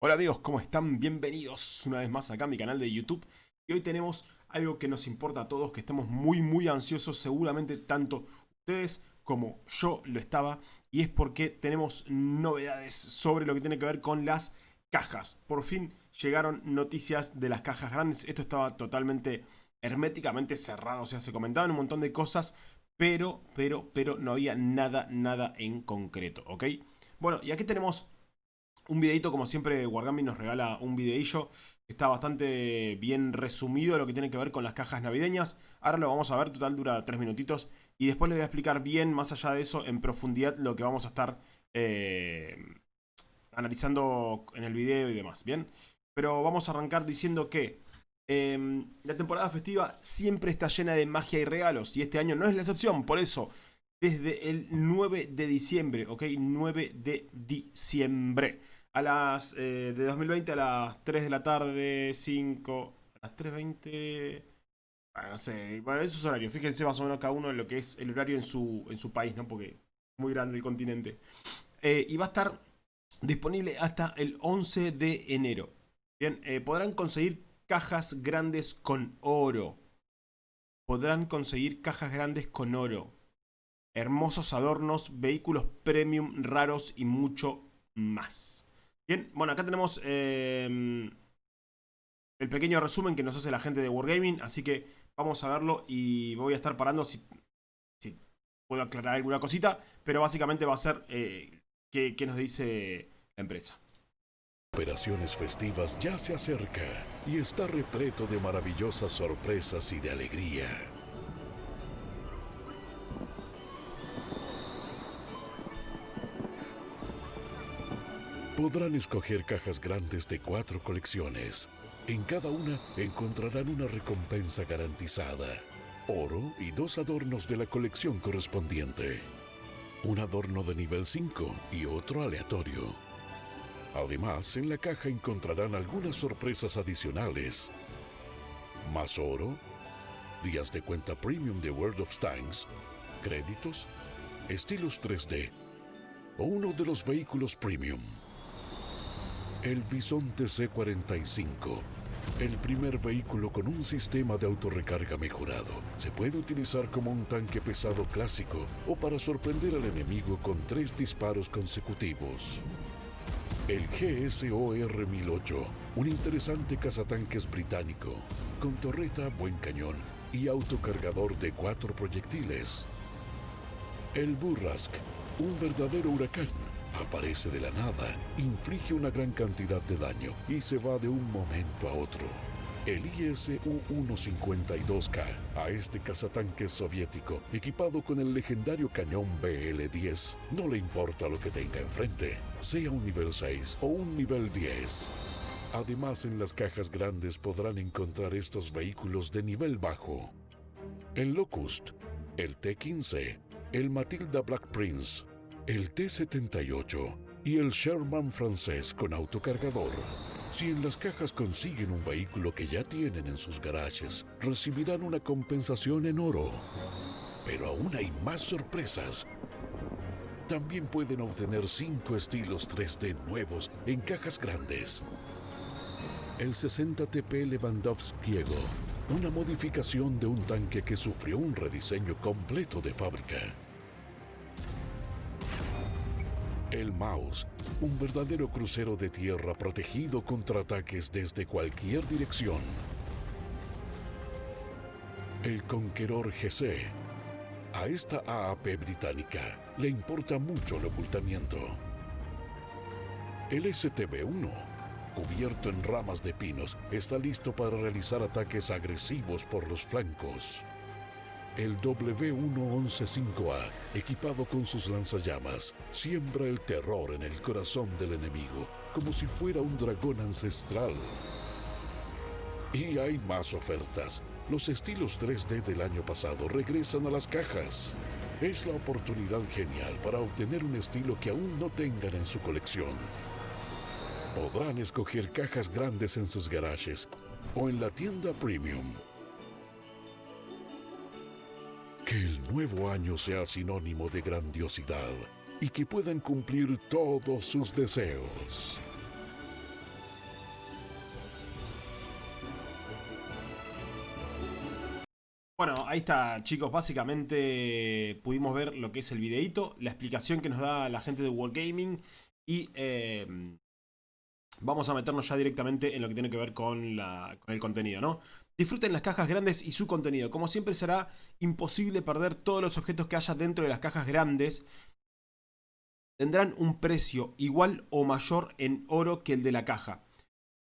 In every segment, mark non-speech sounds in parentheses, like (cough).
Hola amigos, ¿cómo están? Bienvenidos una vez más acá a mi canal de YouTube. Y hoy tenemos algo que nos importa a todos, que estamos muy muy ansiosos, seguramente tanto ustedes como yo lo estaba. Y es porque tenemos novedades sobre lo que tiene que ver con las cajas. Por fin llegaron noticias de las cajas grandes. Esto estaba totalmente herméticamente cerrado, o sea, se comentaban un montón de cosas, pero, pero, pero no había nada, nada en concreto, ¿ok? Bueno, y aquí tenemos un videito, como siempre, Wargaming nos regala un videillo. Está bastante bien resumido lo que tiene que ver con las cajas navideñas. Ahora lo vamos a ver, total dura 3 minutitos. Y después les voy a explicar bien, más allá de eso, en profundidad, lo que vamos a estar eh, analizando en el video y demás, ¿bien? Pero vamos a arrancar diciendo que em, la temporada festiva siempre está llena de magia y regalos. Y este año no es la excepción, por eso desde el 9 de diciembre, ¿ok? 9 de diciembre a las eh, de 2020 a las 3 de la tarde, 5, a las 3.20, bueno, no sé, bueno, esos horarios, fíjense más o menos cada uno en lo que es el horario en su, en su país, ¿no? Porque es muy grande el continente. Eh, y va a estar disponible hasta el 11 de enero. Bien, eh, podrán conseguir cajas grandes con oro. Podrán conseguir cajas grandes con oro. Hermosos adornos, vehículos premium raros y mucho más. Bien, bueno, acá tenemos em, el pequeño resumen que nos hace la gente de Wargaming, así que vamos a verlo y voy a estar parando si, puedo aclarar alguna cosita, pero básicamente va a ser eh, qué, qué nos dice la empresa. Operaciones festivas ya se acerca y está repleto de maravillosas sorpresas y de alegría. Podrán escoger cajas grandes de cuatro colecciones. En cada una encontrarán una recompensa garantizada. Oro y dos adornos de la colección correspondiente. Un adorno de nivel 5 y otro aleatorio. Además, en la caja encontrarán algunas sorpresas adicionales. Más oro, días de cuenta premium de World of Tanks, créditos, estilos 3D o uno de los vehículos premium. El Bisonte C-45, el primer vehículo con un sistema de autorrecarga mejorado, se puede utilizar como un tanque pesado clásico o para sorprender al enemigo con tres disparos consecutivos. El GSOR-1008, un interesante cazatanques británico, con torreta, buen cañón y autocargador de cuatro proyectiles. El Burrask, un verdadero huracán Aparece de la nada, inflige una gran cantidad de daño y se va de un momento a otro. El ISU-152K, a este cazatanque soviético, equipado con el legendario cañón BL-10, no le importa lo que tenga enfrente, sea un nivel 6 o un nivel 10. Además, en las cajas grandes podrán encontrar estos vehículos de nivel bajo. El Locust, el T-15, el Matilda Black Prince, el T-78 y el Sherman francés con autocargador. Si en las cajas consiguen un vehículo que ya tienen en sus garajes, recibirán una compensación en oro. Pero aún hay más sorpresas. También pueden obtener 5 estilos 3D nuevos en cajas grandes. El 60TP Lewandowskiego, una modificación de un tanque que sufrió un rediseño completo de fábrica. El Maus, un verdadero crucero de tierra protegido contra ataques desde cualquier dirección. El Conqueror GC. A esta AAP británica le importa mucho el ocultamiento. El STB-1, cubierto en ramas de pinos, está listo para realizar ataques agresivos por los flancos. El W1115A, equipado con sus lanzallamas, siembra el terror en el corazón del enemigo, como si fuera un dragón ancestral. Y hay más ofertas. Los estilos 3D del año pasado regresan a las cajas. Es la oportunidad genial para obtener un estilo que aún no tengan en su colección. Podrán escoger cajas grandes en sus garajes o en la tienda premium que el nuevo año sea sinónimo de grandiosidad y que puedan cumplir todos sus deseos. Bueno, ahí está chicos, básicamente pudimos ver lo que es el videíto, la explicación que nos da la gente de Wargaming y em, vamos a meternos ya directamente en lo que tiene que ver con el contenido, ¿no? Disfruten las cajas grandes y su contenido. Como siempre será imposible perder todos los objetos que haya dentro de las cajas grandes. Tendrán un precio igual o mayor en oro que el de la caja.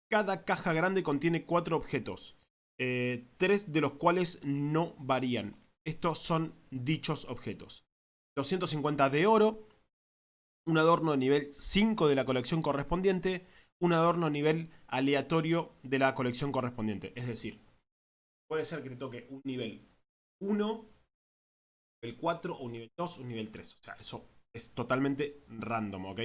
Cada caja grande contiene cuatro objetos. Eh, tres de los cuales no varían. Estos son dichos objetos. 250 de oro, un adorno de nivel 5 de la colección correspondiente, un adorno nivel aleatorio de la colección correspondiente. Es decir, puede ser que te toque un nivel 1, nivel 4, o un nivel 2, un nivel 3. O sea, eso es totalmente random, ¿ok?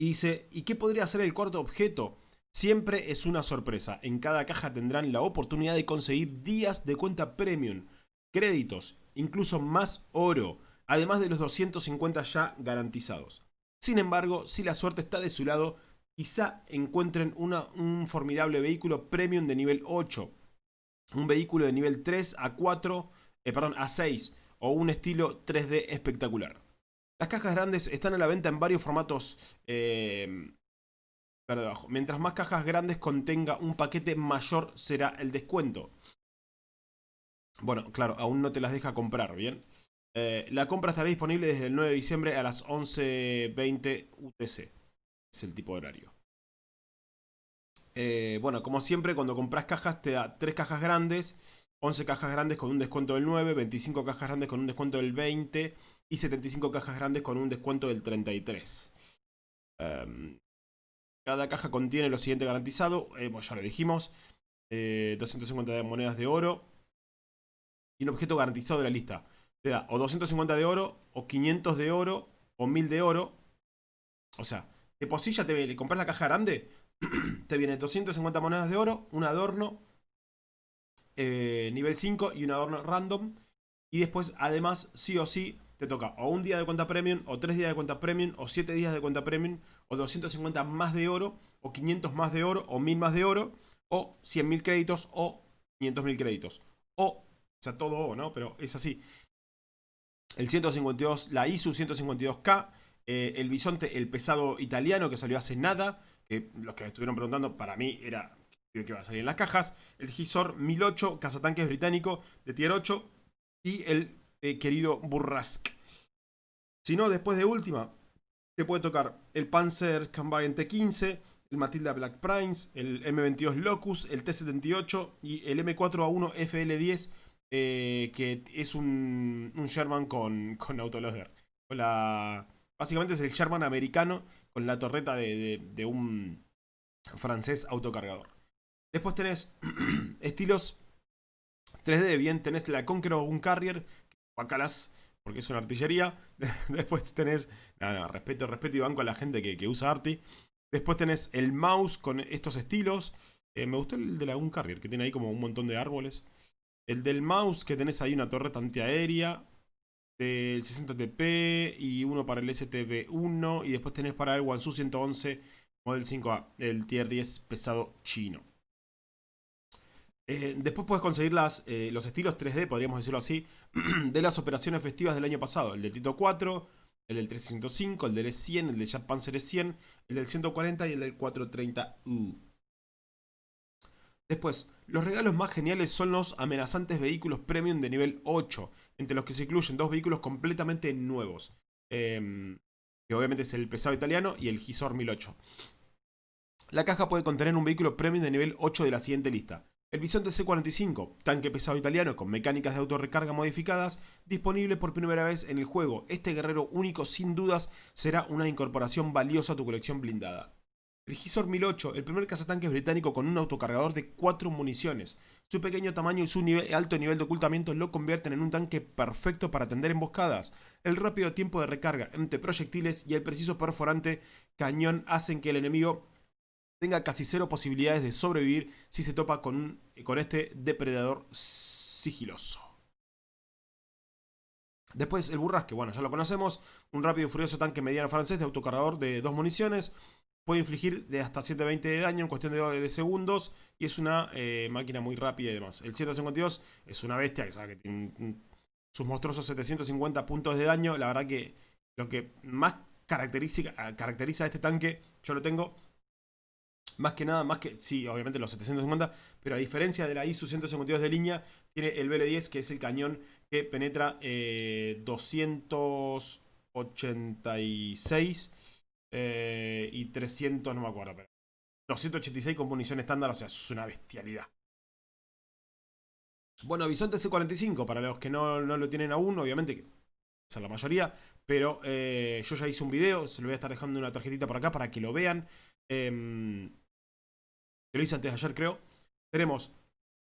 Y dice, ¿y qué podría ser el cuarto objeto? Siempre es una sorpresa. En cada caja tendrán la oportunidad de conseguir días de cuenta premium, créditos, incluso más oro, además de los 250 ya garantizados. Sin embargo, si la suerte está de su lado, quizá encuentren un formidable vehículo premium de nivel 8, un vehículo de nivel 3 a 4, eh, perdón, a 6 o un estilo 3D espectacular. Las cajas grandes están a la venta en varios formatos eh, Mientras más cajas grandes contenga un paquete, mayor será el descuento. Bueno, claro, aún no te las deja comprar, ¿bien? Eh, la compra estará disponible desde el 9 de diciembre a las 11.20 UTC. Es el tipo de horario. Eh, bueno, como siempre, cuando compras cajas te da 3 cajas grandes, 11 cajas grandes con un descuento del 9, 25 cajas grandes con un descuento del 20 y 75 cajas grandes con un descuento del 33. Em, cada caja contiene lo siguiente garantizado, eh, ya lo dijimos, 250 de monedas de oro y un objeto garantizado de la lista te da o 250 de oro, o 500 de oro, o 1000 de oro. O sea, de posilla te le compras la caja grande, (clears throat) te viene 250 monedas de oro, un adorno, eh, nivel 5 y un adorno random. Y después, además, sí o sí, te toca o un día de cuenta premium, o tres días de cuenta premium, o siete días de cuenta premium, o 250 más de oro, o 500 más de oro, o 1000 más de oro, o 100.000 créditos, o 500.000 créditos. O, o sea, todo O, ¿no? Pero es así el 152, la ISU 152K, eh, el bisonte, el pesado italiano que salió hace nada, que los que me estuvieron preguntando, para mí era que iba a salir en las cajas, el Gisor 1008, cazatanques británico de tier 8, y el eh, querido Burrask. Si no, después de última, te puede tocar el Panzer Kampwagen T15, el Matilda Black Prince, el M22 Locus, el T78 y el M4A1 FL10 eh, que es un, Sherman con, con autoloader. Con la, básicamente es el Sherman americano con la torreta de, un francés autocargador. Después tenés (clears throat) estilos 3D, bien, tenés la Conqueror un Carrier, porque es una artillería. (laughs) Después tenés, no, respeto, respeto y banco a la gente que, usa Arti. Después tenés el mouse con estos estilos. Eh, me gustó el de la un Carrier, que tiene ahí como un montón de árboles. El del mouse, que tenés ahí una torreta antiaérea del 60TP y uno para el STV1 y después tenés para el Wansu 111 Model 5A, el Tier 10 pesado chino. Eh, después puedes conseguir eh, los estilos 3D, podríamos decirlo así, (clears throat) de las operaciones festivas del año pasado. El del Tito 4, el del 305, el del E100, el del Jet Panzer E100, el del 140 y el del 430U. Después, los regalos más geniales son los amenazantes vehículos premium de nivel 8, entre los que se incluyen dos vehículos completamente nuevos, em, que obviamente es el pesado italiano y el Gisor 1008. La caja puede contener un vehículo premium de nivel 8 de la siguiente lista. El Bisonte C45, tanque pesado italiano con mecánicas de autorrecarga modificadas, disponible por primera vez en el juego. Este guerrero único sin dudas será una incorporación valiosa a tu colección blindada. El Gisor 1008, el primer cazatanques británico con un autocargador de 4 municiones. Su pequeño tamaño y su alto nivel de ocultamiento lo convierten en un tanque perfecto para atender emboscadas. El rápido tiempo de recarga entre proyectiles y el preciso perforante cañón hacen que el enemigo tenga casi cero posibilidades de sobrevivir si se topa con, con este depredador sigiloso. Después el Burrasque, bueno, ya lo conocemos, un rápido y furioso tanque mediano francés de autocargador de dos municiones, puede infligir de hasta 720 de daño en cuestión de, segundos y es una eh, máquina muy rápida y demás. El 152 es una bestia que, tiene sus monstruosos 750 puntos de daño. La verdad que lo que más caracteriza, caracteriza a este tanque, yo lo tengo más que nada, más que, sí, obviamente los 750, pero a diferencia de la ISU 152 de línea, tiene el BL-10 que es el cañón que penetra 286 eh, eh, y 300, no me acuerdo, pero 286 con munición estándar, o sea, es una bestialidad. Bueno, Bisonte C45, para los que no, lo tienen aún, obviamente, que es la mayoría, pero eh, yo ya hice un video, se lo voy a estar dejando una tarjetita por acá para que lo vean. Em, lo hice antes de ayer creo. Tenemos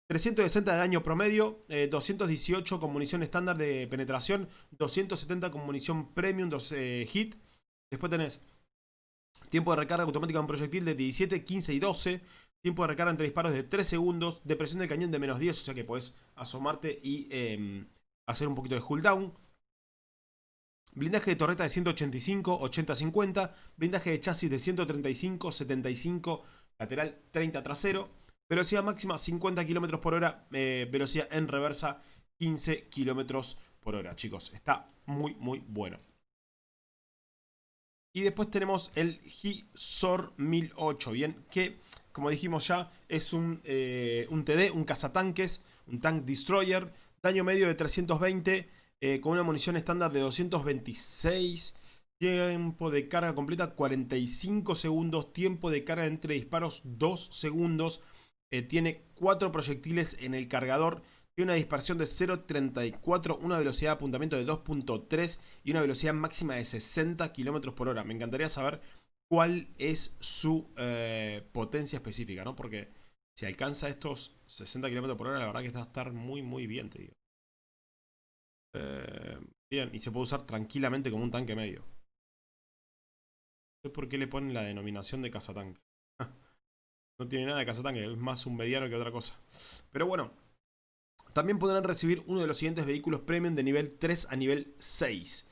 360 de daño promedio, 218 eh, con munición estándar de penetración, 270 con munición premium, 12 hit. Después tenés tiempo de recarga automática de un proyectil de 17, 15 y 12. Tiempo de recarga entre disparos de 3 segundos. Depresión del cañón de menos 10, o sea que podés asomarte y em, hacer un poquito de cooldown. Blindaje de torreta de 185, 80-50. Blindaje de chasis de 135, 75, lateral 30 trasero. Velocidad máxima 50 km por hora. Eh, velocidad en reversa 15 km por hora, chicos. Está muy, muy bueno. Y después tenemos el Hisor 1008, ¿bien? Que, como dijimos ya, es un, eh, un TD, un cazatanques, un tank destroyer. Daño medio de 320 eh, con una munición estándar de 226. Tiempo de carga completa 45 segundos. Tiempo de carga entre disparos 2 segundos. Eh, tiene 4 proyectiles en el cargador. Tiene una dispersión de 0.34, una velocidad de apuntamiento de 2.3 y una velocidad máxima de 60 km por hora. Me encantaría saber cuál es su eh, potencia específica, ¿no? Porque si alcanza estos 60 km por hora, la verdad que está a estar muy, muy bien, te digo. Eh, bien, y se puede usar tranquilamente como un tanque medio. No sé por qué le ponen la denominación de cazatanque. (laughs) no tiene nada de cazatanque, es más un mediano que otra cosa. Pero bueno, también podrán recibir uno de los siguientes vehículos premium de nivel 3 a nivel 6.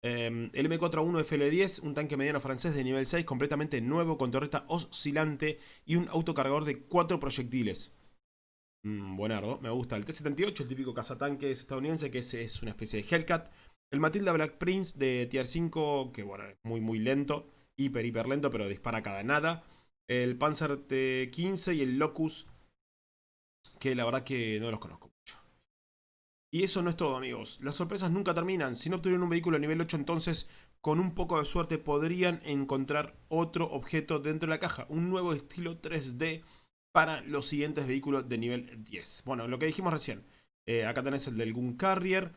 Em, el M4A1 FL10, un tanque mediano francés de nivel 6, completamente nuevo, con torreta oscilante y un autocargador de 4 proyectiles. Mm, buenardo, me gusta. El T-78, el típico cazatanque estadounidense, que es, es una especie de Hellcat. El Matilda Black Prince de Tier 5, que bueno, es muy muy lento. Hiper, hiper lento, pero dispara cada nada. El Panzer T-15 y el Locus, que la verdad que no los conozco. Y eso no es todo, amigos. Las sorpresas nunca terminan. Si no obtuvieron un vehículo a nivel 8, entonces con un poco de suerte podrían encontrar otro objeto dentro de la caja. Un nuevo estilo 3D para los siguientes vehículos de nivel 10. Bueno, lo que dijimos recién. Eh, acá tenés el del Gun Carrier.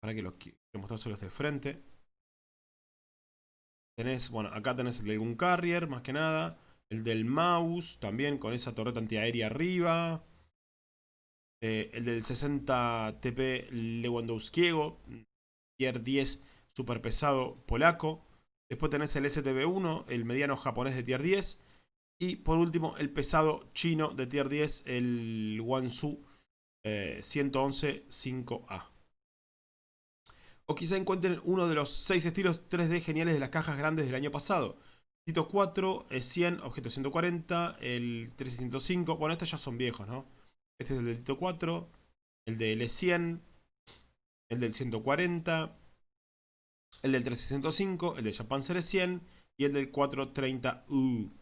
Para que los quiero mostrar de frente. Tenés, bueno, acá tenés el del Gun Carrier, más que nada. El del Mouse, también con esa torreta antiaérea arriba. Eh, el del 60 TP Lewandowskiego. Tier 10 super pesado polaco. Después tenés el STB1, el mediano japonés de tier 10. Y por último, el pesado chino de tier 10, el Wansu 111 5A. O quizá encuentren uno de los 6 estilos 3D geniales de las cajas grandes del año pasado. Tito 4, el 100, objeto 140, el 305. Bueno, estos ya son viejos, ¿no? Este es el del Tito 4, el del E100, el del 140, el del 305, el de Japan Series 100 y el del 430U.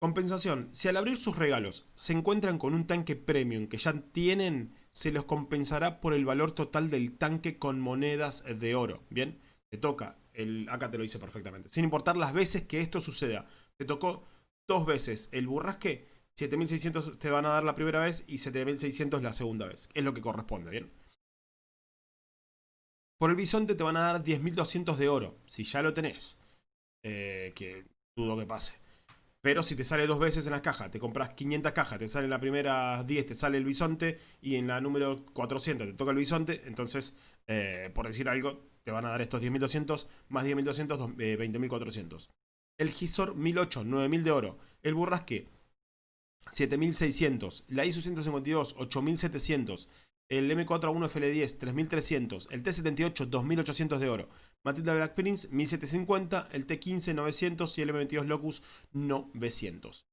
Compensación. Si al abrir sus regalos se encuentran con un tanque premium que ya tienen, se los compensará por el valor total del tanque con monedas de oro. ¿Bien? Te toca, el, acá te lo hice perfectamente. Sin importar las veces que esto suceda. Te tocó dos veces el burrasque, 7600 te van a dar la primera vez y 7600 la segunda vez. Es lo que corresponde, ¿bien? Por el bisonte te van a dar 10.200 de oro, si ya lo tenés. Eh, que dudo que pase. Pero si te sale dos veces en la caja, te compras 500 cajas, te sale en la primera 10, te sale el bisonte, y en la número 400 te toca el bisonte, entonces, eh, por decir algo, te van a dar estos 10.200 más 10.200, 20.400. El Gisor 1008, 9.000 de oro. El Burrasque, 7.600. La ISO 152, 8.700. el M4A1 FL10 3300, el T78 2800 de oro, Matilda Black Prince 1750, el T15 900 y el M22 Locus 900.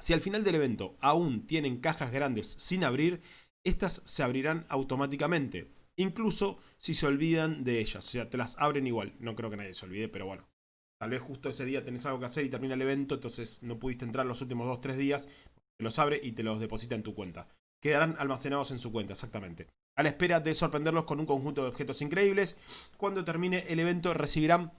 Si al final del evento aún tienen cajas grandes sin abrir, estas se abrirán automáticamente, incluso si se olvidan de ellas, o sea, te las abren igual, no creo que nadie se olvide, pero bueno. Tal vez justo ese día tenés algo que hacer y termina el evento, entonces no pudiste entrar los últimos 2-3 días, te los abre y te los deposita en tu cuenta quedarán almacenados en su cuenta, exactamente. A la espera de sorprenderlos con un conjunto de objetos increíbles, cuando termine el evento recibirán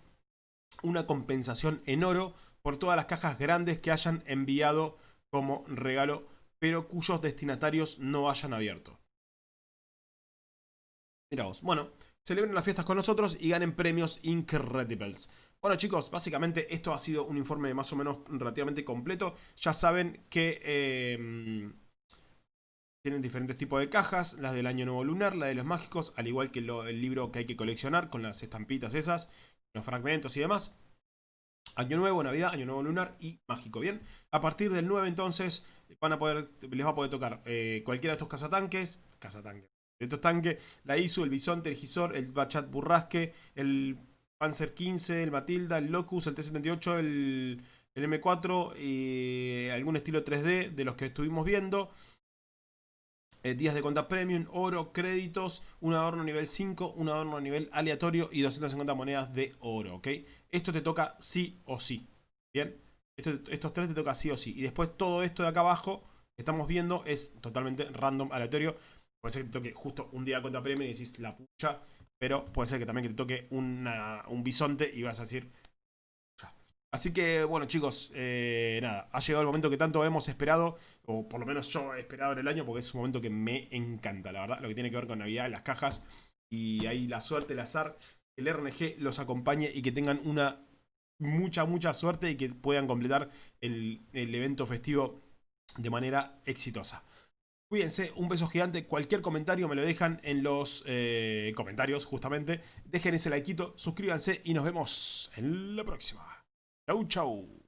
una compensación en oro por todas las cajas grandes que hayan enviado como regalo, pero cuyos destinatarios no hayan abierto. Miraos, bueno, celebren las fiestas con nosotros y ganen premios Incredibles. Bueno chicos, básicamente esto ha sido un informe más o menos relativamente completo. Ya saben que... Eh, tienen diferentes tipos de cajas, las del año nuevo lunar, la de los mágicos, al igual que el libro que hay que coleccionar con las estampitas esas, los fragmentos y demás. Año nuevo, Navidad, año nuevo lunar y mágico, ¿bien? A partir del 9 entonces van a poder, les va a poder tocar eh, cualquiera de estos cazatanques, cazatanques, de estos tanques, la ISU, el Bisonte, el Gisor, el Bachat Burrasque, el Panzer 15, el Matilda, el Locus, el T-78, el, el M4 y algún estilo 3D de los que estuvimos viendo. Eh, días de cuenta premium, oro, créditos, un adorno nivel 5, un adorno nivel aleatorio y 250 monedas de oro, ¿ok? Esto te toca sí o sí, ¿bien? estos tres te toca sí o sí. Y después todo esto de acá abajo que estamos viendo es totalmente random, aleatorio. Puede ser que te toque justo un día cuenta premium y decís la pucha, pero puede ser que también que te toque un bisonte y vas a decir Así que, bueno chicos, eh, nada, ha llegado el momento que tanto hemos esperado, o por lo menos yo he esperado en el año, porque es un momento que me encanta, la verdad, lo que tiene que ver con Navidad, las cajas, y ahí la suerte, el azar, el RNG los acompañe y que tengan una mucha, mucha suerte y que puedan completar el, evento festivo de manera exitosa. Cuídense, un beso gigante, cualquier comentario me lo dejan en los eh, comentarios justamente, dejen ese likeito, suscríbanse y nos vemos en la próxima. Chau, chau.